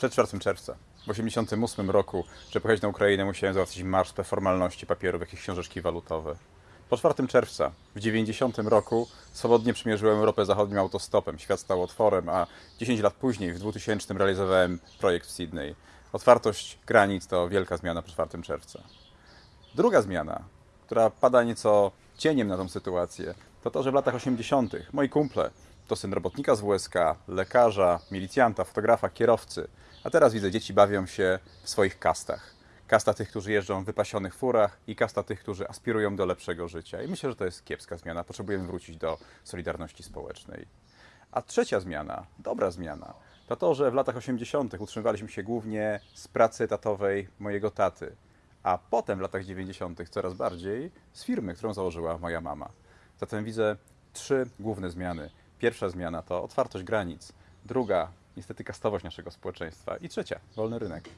Przed 4 czerwca. W 1988 roku, żeby pojechać na Ukrainę, musiałem załatwić marsztę formalności papierów, jakieś książeczki walutowe. Po 4 czerwca w 90 roku swobodnie przemierzyłem Europę zachodnim autostopem. Świat stał otworem, a 10 lat później, w 2000 realizowałem projekt w Sydney. Otwartość granic to wielka zmiana po 4 czerwca. Druga zmiana, która pada nieco cieniem na tą sytuację, to to, że w latach 80. moi kumple to syn robotnika z WSK, lekarza, milicjanta, fotografa, kierowcy, a teraz widzę, dzieci bawią się w swoich kastach. Kasta tych, którzy jeżdżą w wypasionych furach i kasta tych, którzy aspirują do lepszego życia. I myślę, że to jest kiepska zmiana. Potrzebujemy wrócić do solidarności społecznej. A trzecia zmiana, dobra zmiana, to to, że w latach 80. utrzymywaliśmy się głównie z pracy etatowej mojego taty, a potem w latach 90. coraz bardziej z firmy, którą założyła moja mama. Zatem widzę trzy główne zmiany. Pierwsza zmiana to otwartość granic, druga niestety kastowość naszego społeczeństwa i trzecia wolny rynek.